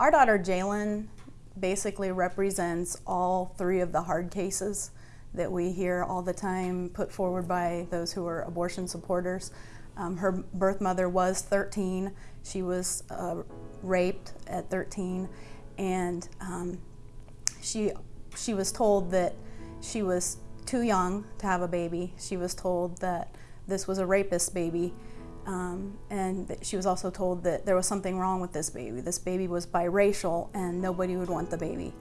Our daughter Jalen basically represents all three of the hard cases that we hear all the time put forward by those who are abortion supporters. Um, her birth mother was 13. She was uh, raped at 13, and um, she she was told that she was too young to have a baby. She was told that this was a rapist baby, um, and she was also told that there was something wrong with this baby. This baby was biracial, and nobody would want the baby.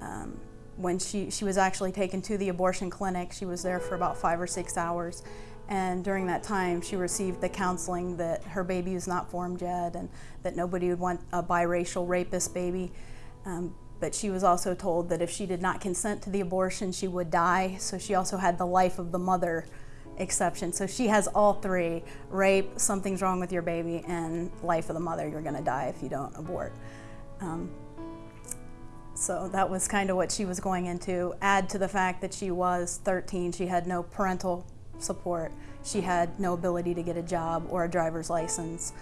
Um, when she, she was actually taken to the abortion clinic, she was there for about five or six hours. And during that time, she received the counseling that her baby was not formed yet and that nobody would want a biracial rapist baby. Um, but she was also told that if she did not consent to the abortion, she would die. So she also had the life of the mother exception. So she has all three rape, something's wrong with your baby, and life of the mother, you're going to die if you don't abort. Um, so that was kind of what she was going into. Add to the fact that she was 13, she had no parental support, she had no ability to get a job or a driver's license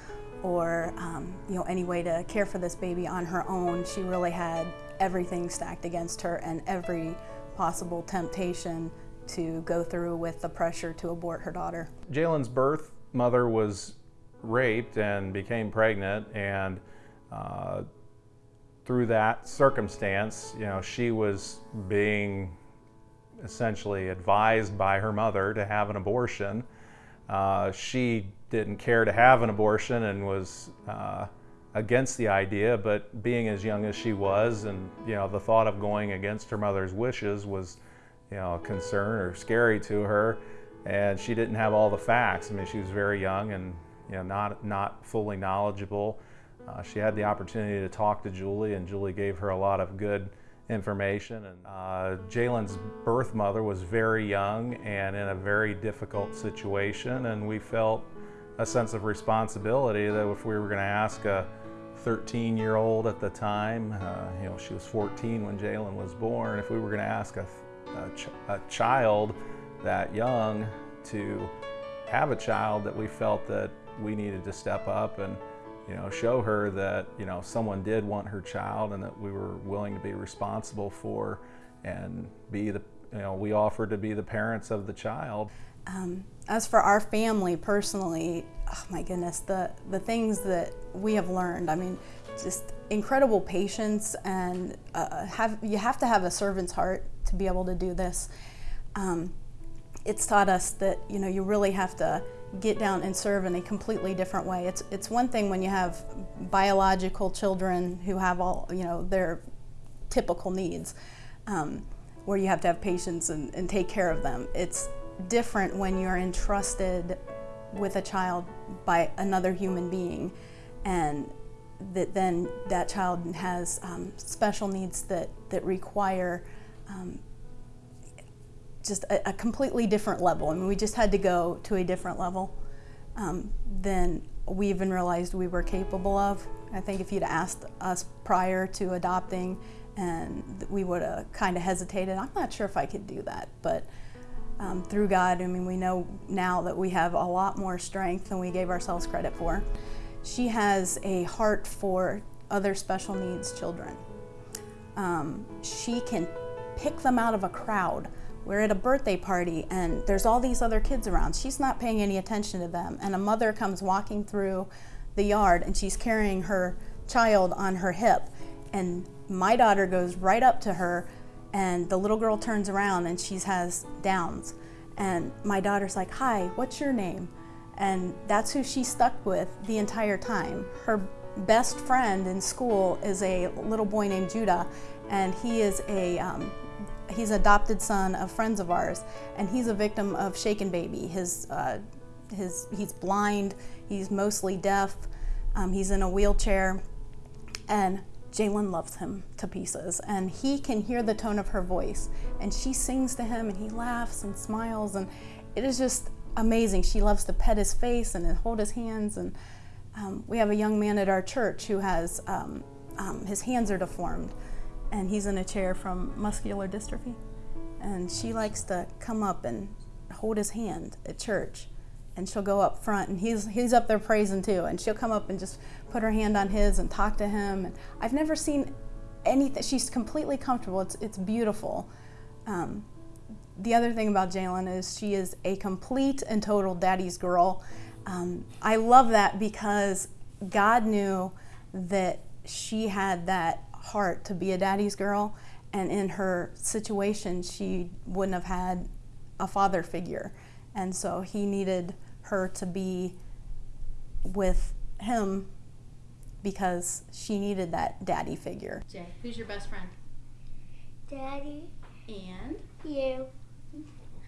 or um, you know any way to care for this baby on her own. She really had everything stacked against her and every possible temptation to go through with the pressure to abort her daughter. Jalen's birth mother was raped and became pregnant and uh, through that circumstance, you know, she was being essentially advised by her mother to have an abortion. Uh, she didn't care to have an abortion and was uh, against the idea, but being as young as she was and, you know, the thought of going against her mother's wishes was, you know, concern or scary to her. And she didn't have all the facts. I mean, she was very young and, you know, not, not fully knowledgeable. Uh, she had the opportunity to talk to Julie, and Julie gave her a lot of good information. And uh, Jalen's birth mother was very young and in a very difficult situation, and we felt a sense of responsibility that if we were going to ask a 13-year-old at the time, uh, you know, she was 14 when Jalen was born, if we were going to ask a, a, ch a child that young to have a child, that we felt that we needed to step up and you know, show her that, you know, someone did want her child and that we were willing to be responsible for and be the, you know, we offered to be the parents of the child. Um, as for our family personally, oh my goodness, the, the things that we have learned, I mean, just incredible patience and uh, have, you have to have a servant's heart to be able to do this. Um, it's taught us that, you know, you really have to get down and serve in a completely different way. It's, it's one thing when you have biological children who have all, you know, their typical needs, um, where you have to have patience and, and take care of them. It's different when you're entrusted with a child by another human being and that then that child has um, special needs that, that require um, just a, a, completely different level. I mean, we just had to go to a different level um, than we even realized we were capable of. I think if you'd asked us prior to adopting, and we would have kind of hesitated. I'm not sure if I could do that, but um, through God, I mean, we know now that we have a lot more strength than we gave ourselves credit for. She has a heart for other special needs children. Um, she can pick them out of a crowd we're at a birthday party and there's all these other kids around. She's not paying any attention to them. And a mother comes walking through the yard and she's carrying her child on her hip. And my daughter goes right up to her and the little girl turns around and she has Downs. And my daughter's like, hi, what's your name? And that's who she stuck with the entire time. Her best friend in school is a little boy named Judah, and he is a um, He's adopted son of friends of ours, and he's a victim of shaken baby. His, uh, his, he's blind, he's mostly deaf, um, he's in a wheelchair, and Jalen loves him to pieces, and he can hear the tone of her voice, and she sings to him, and he laughs and smiles, and it is just amazing. She loves to pet his face and hold his hands, and um, we have a young man at our church who has, um, um his hands are deformed, and he's in a chair from muscular dystrophy. And she likes to come up and hold his hand at church. And she'll go up front and he's he's up there praising too. And she'll come up and just put her hand on his and talk to him. And I've never seen anything she's completely comfortable. It's it's beautiful. Um, the other thing about Jalen is she is a complete and total daddy's girl um, I love that because God knew that she had that heart to be a daddy's girl and in her situation she wouldn't have had a father figure and so he needed her to be with him because she needed that daddy figure. Jay, who's your best friend? Daddy, And you.